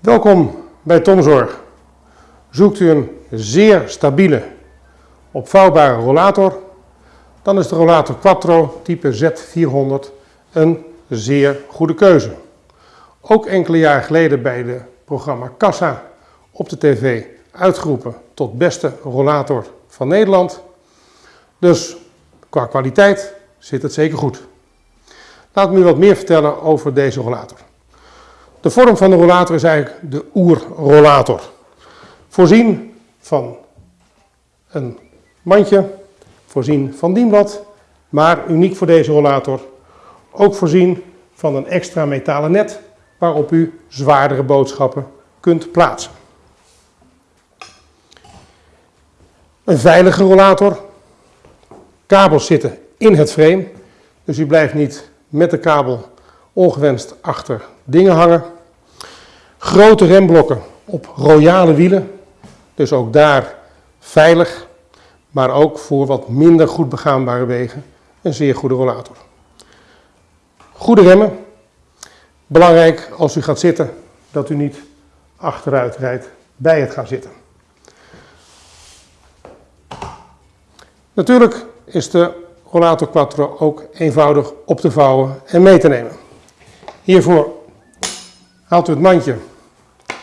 Welkom bij Tomzorg. Zoekt u een zeer stabiele, opvouwbare rollator, dan is de rollator Quattro type Z400 een zeer goede keuze. Ook enkele jaar geleden bij het programma Kassa op de tv uitgeroepen tot beste rollator van Nederland. Dus qua kwaliteit zit het zeker goed. Laat me u wat meer vertellen over deze rollator. De vorm van de rollator is eigenlijk de oerrollator. Voorzien van een mandje, voorzien van dienblad, maar uniek voor deze rollator ook voorzien van een extra metalen net waarop u zwaardere boodschappen kunt plaatsen. Een veilige rollator. Kabels zitten in het frame, dus u blijft niet met de kabel ongewenst achter dingen hangen. Grote remblokken op royale wielen, dus ook daar veilig, maar ook voor wat minder goed begaanbare wegen een zeer goede rollator. Goede remmen. Belangrijk als u gaat zitten dat u niet achteruit rijdt bij het gaan zitten. Natuurlijk is de rollator quattro ook eenvoudig op te vouwen en mee te nemen. Hiervoor haalt u het mandje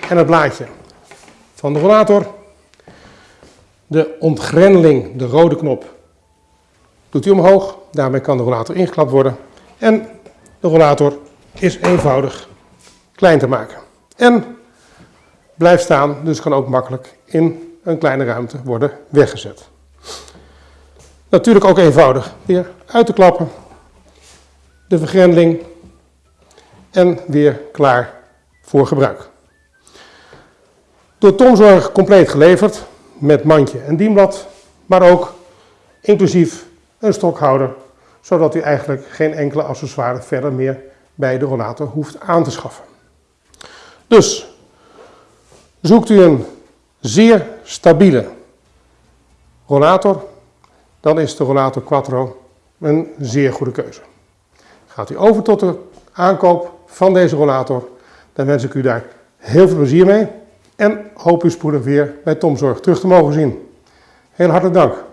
en het blaadje van de rollator. De ontgrendeling, de rode knop, doet u omhoog. Daarmee kan de rollator ingeklapt worden. En de rollator is eenvoudig klein te maken. En blijft staan, dus kan ook makkelijk in een kleine ruimte worden weggezet. Natuurlijk ook eenvoudig weer uit te klappen. De vergrendeling en weer klaar voor gebruik. Door Tomzorg compleet geleverd met mandje en dienblad, maar ook inclusief een stokhouder, zodat u eigenlijk geen enkele accessoire verder meer bij de rollator hoeft aan te schaffen. Dus zoekt u een zeer stabiele rollator, dan is de rollator Quattro een zeer goede keuze. Gaat u over tot de aankoop van deze rollator, dan wens ik u daar heel veel plezier mee en hoop u spoedig weer bij Tomzorg terug te mogen zien. Heel hartelijk dank.